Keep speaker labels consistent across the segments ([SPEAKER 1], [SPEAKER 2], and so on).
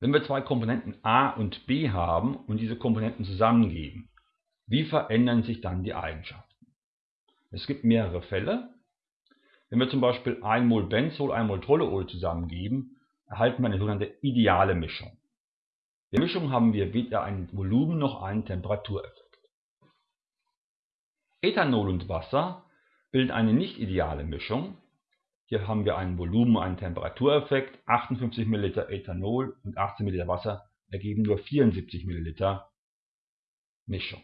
[SPEAKER 1] Wenn wir zwei Komponenten a und b haben und diese Komponenten zusammengeben, wie verändern sich dann die Eigenschaften? Es gibt mehrere Fälle. Wenn wir zum Beispiel 1 Mol Benzol, 1 Mol Toluol zusammengeben, erhalten wir eine sogenannte ideale Mischung. In der Mischung haben wir weder ein Volumen noch einen Temperatureffekt. Ethanol und Wasser bilden eine nicht ideale Mischung. Hier haben wir ein Volumen, einen Temperatureffekt. 58 ml Ethanol und 18 ml Wasser ergeben nur 74 ml Mischung.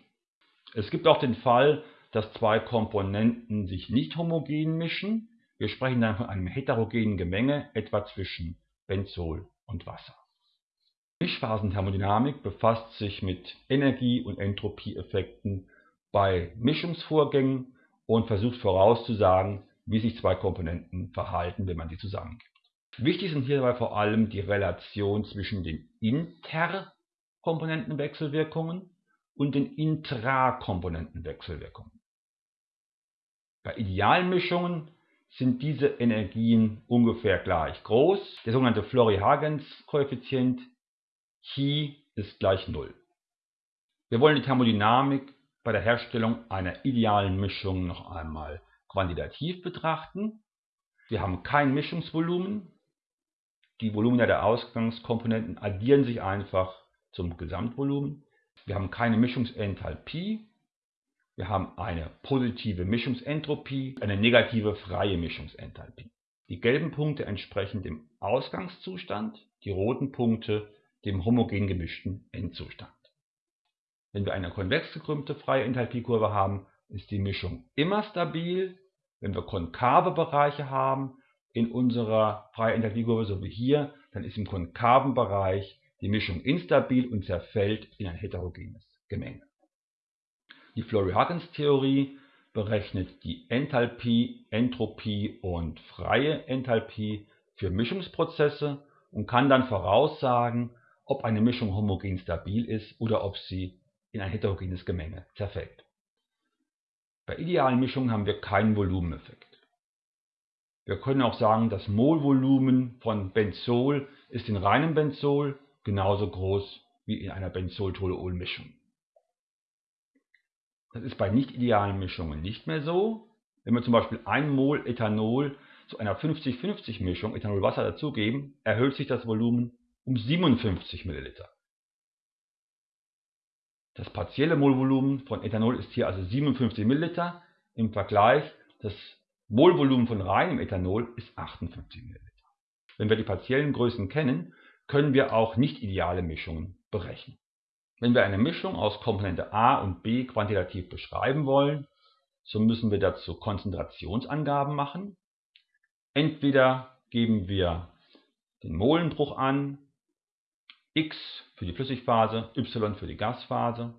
[SPEAKER 1] Es gibt auch den Fall, dass zwei Komponenten sich nicht homogen mischen. Wir sprechen dann von einem heterogenen Gemenge, etwa zwischen Benzol und Wasser. Mischphasenthermodynamik befasst sich mit Energie- und Entropieeffekten bei Mischungsvorgängen und versucht vorauszusagen, wie sich zwei Komponenten verhalten, wenn man sie zusammengibt. Wichtig sind hierbei vor allem die Relation zwischen den Interkomponentenwechselwirkungen und den Intrakomponentenwechselwirkungen. Bei Idealmischungen sind diese Energien ungefähr gleich groß. Der sogenannte Flory-Hagens-Koeffizient Chi ist gleich 0. Wir wollen die Thermodynamik bei der Herstellung einer idealen Mischung noch einmal quantitativ betrachten. Wir haben kein Mischungsvolumen. Die Volumina der Ausgangskomponenten addieren sich einfach zum Gesamtvolumen. Wir haben keine Mischungsenthalpie. Wir haben eine positive Mischungsentropie, eine negative freie Mischungsenthalpie. Die gelben Punkte entsprechen dem Ausgangszustand, die roten Punkte dem homogen gemischten Endzustand. Wenn wir eine konvex gekrümmte freie Enthalpiekurve haben, ist die Mischung immer stabil. Wenn wir konkave Bereiche haben in unserer freien Enthalpiekurve, so wie hier, dann ist im konkaven Bereich die Mischung instabil und zerfällt in ein heterogenes Gemenge. Die Flory-Huggins-Theorie berechnet die Enthalpie, Entropie und freie Enthalpie für Mischungsprozesse und kann dann voraussagen, ob eine Mischung homogen stabil ist oder ob sie in ein heterogenes Gemenge zerfällt. Bei idealen Mischungen haben wir keinen Volumeneffekt. Wir können auch sagen, das Molvolumen von Benzol ist in reinem Benzol genauso groß wie in einer Benzol-Toluol-Mischung. Das ist bei nicht idealen Mischungen nicht mehr so. Wenn wir zum Beispiel 1 Mol Ethanol zu einer 50-50 Mischung Ethanol-Wasser dazugeben, erhöht sich das Volumen um 57 ml. Das partielle Molvolumen von Ethanol ist hier also 57 ml. Im Vergleich, das Molvolumen von reinem Ethanol ist 58 ml. Wenn wir die partiellen Größen kennen, können wir auch nicht ideale Mischungen berechnen. Wenn wir eine Mischung aus Komponente A und B quantitativ beschreiben wollen, so müssen wir dazu Konzentrationsangaben machen. Entweder geben wir den Molenbruch an, X für die Flüssigphase, Y für die Gasphase.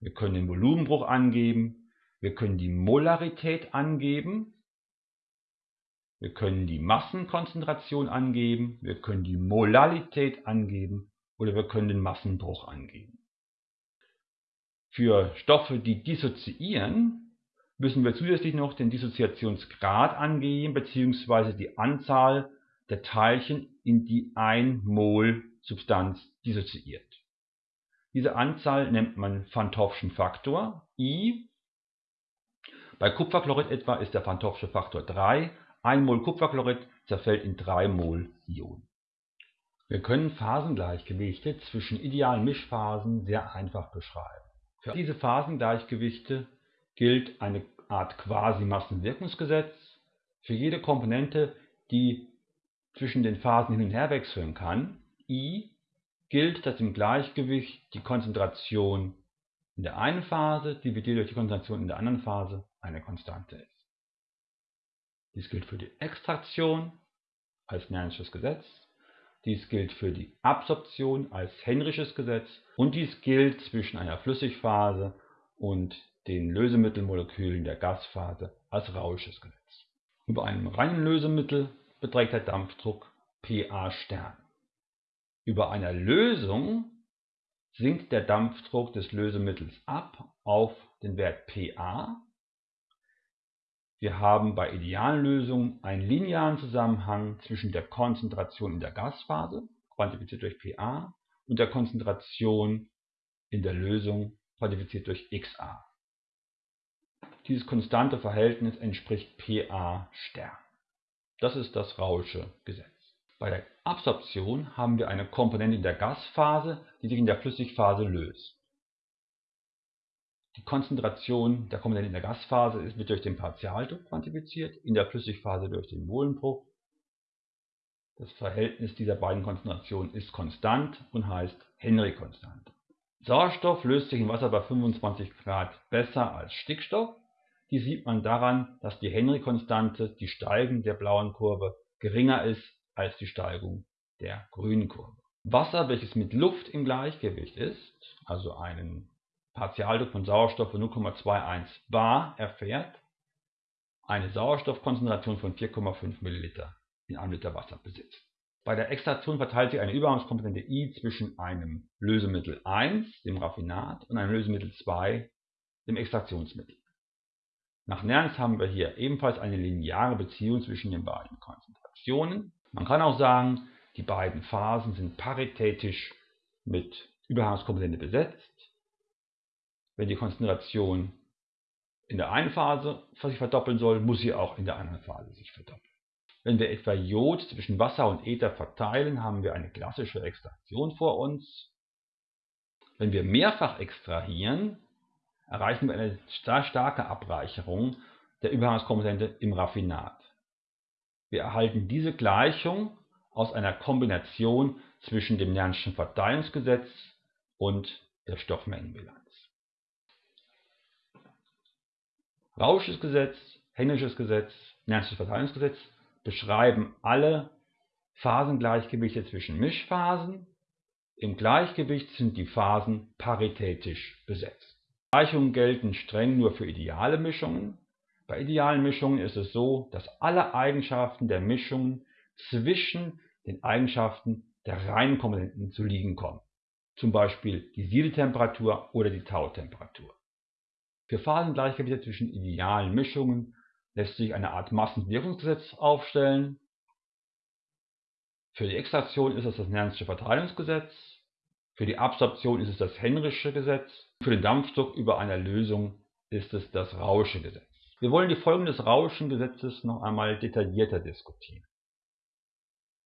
[SPEAKER 1] Wir können den Volumenbruch angeben. Wir können die Molarität angeben. Wir können die Massenkonzentration angeben. Wir können die Molalität angeben. Oder wir können den Massenbruch angeben. Für Stoffe, die dissoziieren, müssen wir zusätzlich noch den Dissoziationsgrad angeben bzw. die Anzahl der Teilchen, in die ein Mol Substanz dissoziiert. Diese Anzahl nennt man Van Faktor I. Bei Kupferchlorid etwa ist der Van Faktor 3. 1 Mol Kupferchlorid zerfällt in 3 Mol Ion. Wir können Phasengleichgewichte zwischen idealen Mischphasen sehr einfach beschreiben. Für diese Phasengleichgewichte gilt eine Art Quasi-Massenwirkungsgesetz. Für jede Komponente, die zwischen den Phasen hin und her wechseln kann, I, gilt, dass im Gleichgewicht die Konzentration in der einen Phase dividiert durch die Konzentration in der anderen Phase eine Konstante ist. Dies gilt für die Extraktion als Nern'sches Gesetz, dies gilt für die Absorption als Henrysches Gesetz und dies gilt zwischen einer Flüssigphase und den Lösemittelmolekülen der Gasphase als Rausches Gesetz. Über einem reinen Lösemittel beträgt der Dampfdruck Pa Stern. Über einer Lösung sinkt der Dampfdruck des Lösemittels ab auf den Wert Pa. Wir haben bei idealen Lösungen einen linearen Zusammenhang zwischen der Konzentration in der Gasphase quantifiziert durch PA und der Konzentration in der Lösung quantifiziert durch XA. Dieses konstante Verhältnis entspricht PA Stern. Das ist das Rausche Gesetz. Bei der Absorption haben wir eine Komponente in der Gasphase, die sich in der Flüssigphase löst. Die Konzentration der Komponente in der Gasphase wird durch den Partialdruck quantifiziert, in der Flüssigphase durch den Molendruck. Das Verhältnis dieser beiden Konzentrationen ist konstant und heißt Henry-Konstante. Sauerstoff löst sich in Wasser bei 25 Grad besser als Stickstoff. Dies sieht man daran, dass die Henry-Konstante, die Steigung der blauen Kurve, geringer ist als die Steigung der grünen Kurve. Wasser, welches mit Luft im Gleichgewicht ist, also einen Partialdruck von Sauerstoff von 0,21 bar erfährt, eine Sauerstoffkonzentration von 4,5 ml in einem Liter Wasser besitzt. Bei der Extraktion verteilt sich eine Übergangskomponente I zwischen einem Lösemittel 1, dem Raffinat, und einem Lösemittel 2, dem Extraktionsmittel. Nach Nernst haben wir hier ebenfalls eine lineare Beziehung zwischen den beiden Konzentrationen. Man kann auch sagen, die beiden Phasen sind paritätisch mit Übergangskomponente besetzt. Wenn die Konzentration in der einen Phase sich verdoppeln soll, muss sie auch in der anderen Phase sich verdoppeln. Wenn wir etwa Jod zwischen Wasser und Ether verteilen, haben wir eine klassische Extraktion vor uns. Wenn wir mehrfach extrahieren, erreichen wir eine starke Abreicherung der Übergangskomponente im Raffinat. Wir erhalten diese Gleichung aus einer Kombination zwischen dem Nernstschen Verteilungsgesetz und der Stoffmengenbilanz. Rausches Gesetz, Henrysches Gesetz, Nerntsches Verteilungsgesetz beschreiben alle Phasengleichgewichte zwischen Mischphasen. Im Gleichgewicht sind die Phasen paritätisch besetzt. Gleichungen gelten streng nur für ideale Mischungen. Bei idealen Mischungen ist es so, dass alle Eigenschaften der Mischungen zwischen den Eigenschaften der reinen Komponenten zu liegen kommen, zum Beispiel die Siedetemperatur oder die Tautemperatur. Für Phasengleichgewichte zwischen idealen Mischungen lässt sich eine Art Massenwirkungsgesetz aufstellen. Für die Extraktion ist es das Nernsche Verteilungsgesetz, für die Absorption ist es das Henrysche Gesetz, für den Dampfdruck über einer Lösung ist es das Rausche Gesetz. Wir wollen die Folgen des Rauschen Gesetzes noch einmal detaillierter diskutieren.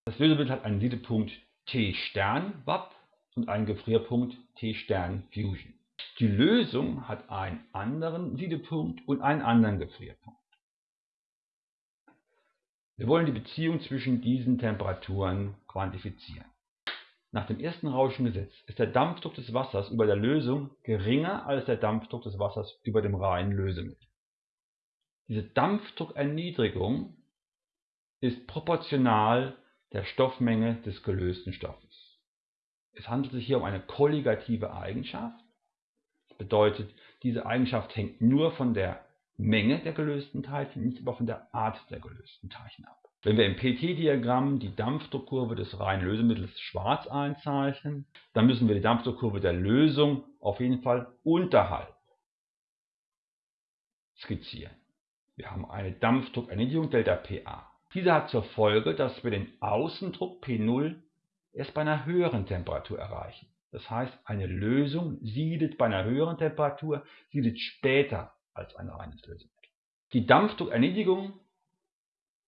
[SPEAKER 1] Das Lösemittel hat einen Siedepunkt T Stern Watt und einen Gefrierpunkt T Stern Fusion. Die Lösung hat einen anderen Siedepunkt und einen anderen Gefrierpunkt. Wir wollen die Beziehung zwischen diesen Temperaturen quantifizieren. Nach dem ersten Rauschengesetz ist der Dampfdruck des Wassers über der Lösung geringer als der Dampfdruck des Wassers über dem reinen Lösemittel. Diese Dampfdruckerniedrigung ist proportional der Stoffmenge des gelösten Stoffes. Es handelt sich hier um eine kolligative Eigenschaft. Das bedeutet, diese Eigenschaft hängt nur von der Menge der gelösten Teilchen, nicht aber von der Art der gelösten Teilchen ab. Wenn wir im PT-Diagramm die Dampfdruckkurve des reinen Lösemittels schwarz einzeichnen, dann müssen wir die Dampfdruckkurve der Lösung auf jeden Fall unterhalb skizzieren. Wir haben eine Dampfdruckerniedrigung ΔPA. Diese hat zur Folge, dass wir den Außendruck P0 erst bei einer höheren Temperatur erreichen. Das heißt, eine Lösung siedet bei einer höheren Temperatur, siedet später als ein reines Lösemittel. Die Dampfdruckerniedrigung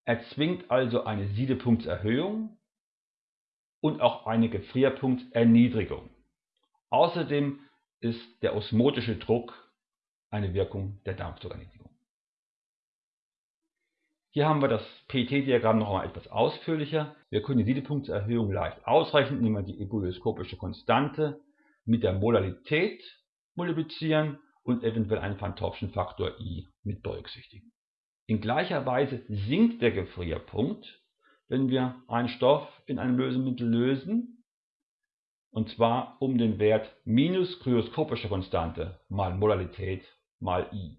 [SPEAKER 1] erzwingt also eine Siedepunktserhöhung und auch eine Gefrierpunktserniedrigung. Außerdem ist der osmotische Druck eine Wirkung der Dampfdruckerniedrigung. Hier haben wir das PT-Diagramm noch einmal etwas ausführlicher. Wir können die Siedepunktserhöhung leicht ausrechnen, indem wir die ebulioskopische Konstante mit der Molalität multiplizieren und eventuell einen Van Faktor I mit berücksichtigen. In gleicher Weise sinkt der Gefrierpunkt, wenn wir einen Stoff in einem Lösemittel lösen, und zwar um den Wert minus kryoskopische Konstante mal Molalität mal I.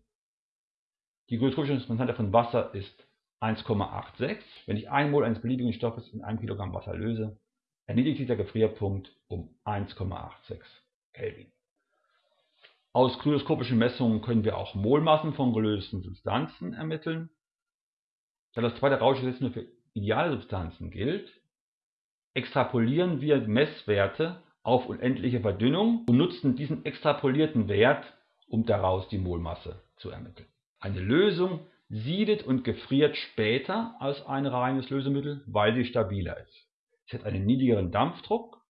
[SPEAKER 1] Die kryoskopische Konstante von Wasser ist 1,86. Wenn ich 1 Mol eines beliebigen Stoffes in 1 Kilogramm Wasser löse, erniedrigt sich der Gefrierpunkt um 1,86 Kelvin. Aus kryoskopischen Messungen können wir auch Molmassen von gelösten Substanzen ermitteln. Da das zweite Rauschgesetz nur für ideale Substanzen gilt, extrapolieren wir Messwerte auf unendliche Verdünnung und nutzen diesen extrapolierten Wert, um daraus die Molmasse zu ermitteln. Eine Lösung siedet und gefriert später als ein reines Lösemittel, weil sie stabiler ist. Sie hat einen niedrigeren Dampfdruck,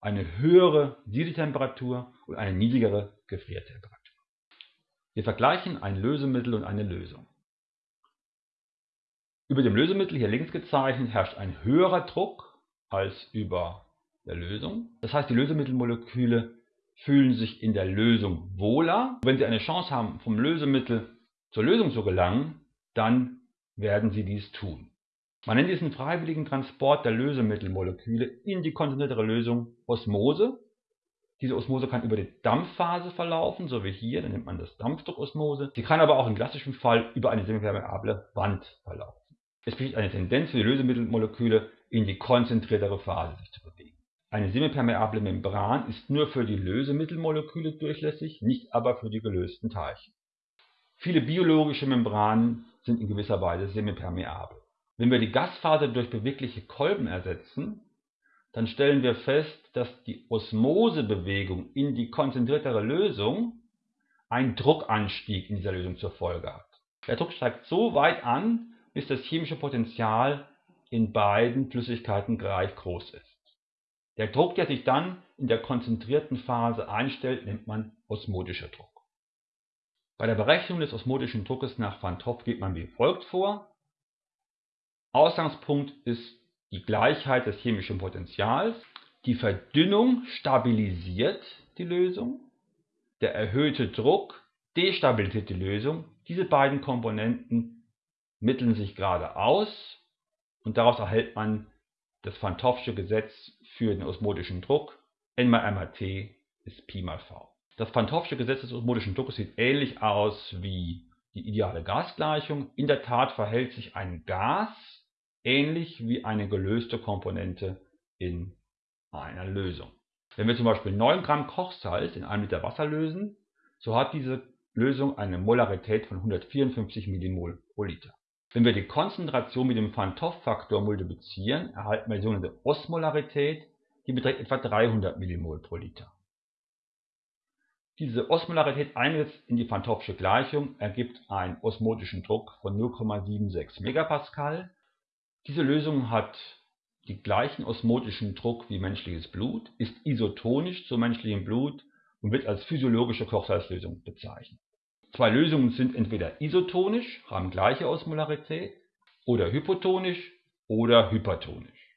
[SPEAKER 1] eine höhere Siedetemperatur und eine niedrigere Gefriertemperatur. Wir vergleichen ein Lösemittel und eine Lösung. Über dem Lösemittel, hier links gezeichnet, herrscht ein höherer Druck als über der Lösung. Das heißt, die Lösemittelmoleküle fühlen sich in der Lösung wohler. Wenn sie eine Chance haben, vom Lösemittel zur Lösung zu gelangen, dann werden sie dies tun. Man nennt diesen freiwilligen Transport der Lösemittelmoleküle in die konzentriertere Lösung Osmose. Diese Osmose kann über die Dampfphase verlaufen, so wie hier, dann nennt man das Dampfdruckosmose. Sie kann aber auch im klassischen Fall über eine semipermeable Wand verlaufen. Es besteht eine Tendenz für die Lösemittelmoleküle in die konzentriertere Phase sich zu bewegen. Eine semipermeable Membran ist nur für die Lösemittelmoleküle durchlässig, nicht aber für die gelösten Teilchen. Viele biologische Membranen sind in gewisser Weise semipermeabel. Wenn wir die Gasphase durch bewegliche Kolben ersetzen, dann stellen wir fest, dass die Osmosebewegung in die konzentriertere Lösung einen Druckanstieg in dieser Lösung zur Folge hat. Der Druck steigt so weit an, bis das chemische Potential in beiden Flüssigkeiten gleich groß ist. Der Druck, der sich dann in der konzentrierten Phase einstellt, nennt man osmotischer Druck. Bei der Berechnung des osmotischen Druckes nach Van 't Hoff geht man wie folgt vor. Ausgangspunkt ist die Gleichheit des chemischen Potentials. Die Verdünnung stabilisiert die Lösung. Der erhöhte Druck destabilisiert die Lösung. Diese beiden Komponenten mitteln sich gerade aus und daraus erhält man das Van 't Hoffsche Gesetz für den osmotischen Druck. N mal M mal T ist Pi mal V. Das Hoffsche Gesetz des osmotischen Druckes sieht ähnlich aus wie die ideale Gasgleichung. In der Tat verhält sich ein Gas ähnlich wie eine gelöste Komponente in einer Lösung. Wenn wir zum Beispiel 9 Gramm Kochsalz in einem Liter Wasser lösen, so hat diese Lösung eine Molarität von 154 Millimol pro Liter. Wenn wir die Konzentration mit dem Van 't Hoff-Faktor multiplizieren, erhalten wir die sogenannte Osmolarität, die beträgt etwa 300 mmol pro Liter. Diese Osmolarität eingesetzt in die Van Gleichung ergibt einen osmotischen Druck von 0,76 MPa. Diese Lösung hat den gleichen osmotischen Druck wie menschliches Blut, ist isotonisch zum menschlichen Blut und wird als physiologische Kochsalzlösung bezeichnet. Zwei Lösungen sind entweder isotonisch, haben gleiche Osmolarität, oder hypotonisch oder hypertonisch.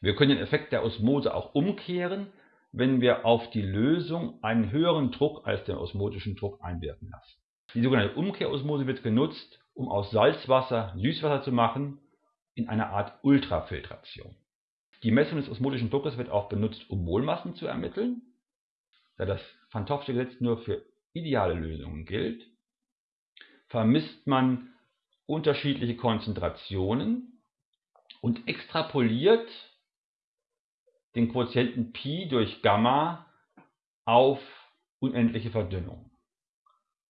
[SPEAKER 1] Wir können den Effekt der Osmose auch umkehren, wenn wir auf die Lösung einen höheren Druck als den osmotischen Druck einwirken lassen. Die sogenannte Umkehrosmose wird genutzt, um aus Salzwasser Süßwasser zu machen, in einer Art Ultrafiltration. Die Messung des osmotischen Druckes wird auch benutzt, um Molmassen zu ermitteln. Da das Van Gesetz nur für ideale Lösungen gilt, vermisst man unterschiedliche Konzentrationen und extrapoliert den Quotienten Pi durch Gamma auf unendliche Verdünnung.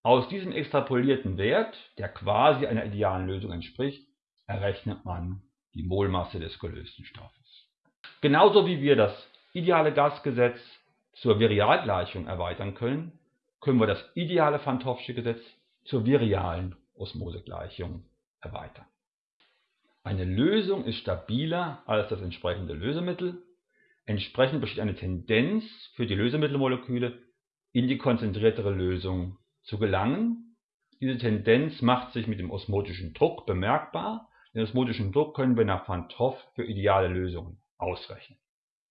[SPEAKER 1] Aus diesem extrapolierten Wert, der quasi einer idealen Lösung entspricht, errechnet man die Molmasse des gelösten Stoffes. Genauso wie wir das ideale Gasgesetz zur Virialgleichung erweitern können, können wir das ideale Van Gesetz zur virialen Osmosegleichung erweitern. Eine Lösung ist stabiler als das entsprechende Lösemittel. Entsprechend besteht eine Tendenz für die Lösemittelmoleküle in die konzentriertere Lösung zu gelangen. Diese Tendenz macht sich mit dem osmotischen Druck bemerkbar. Den osmotischen Druck können wir nach Van Hoff für ideale Lösungen ausrechnen.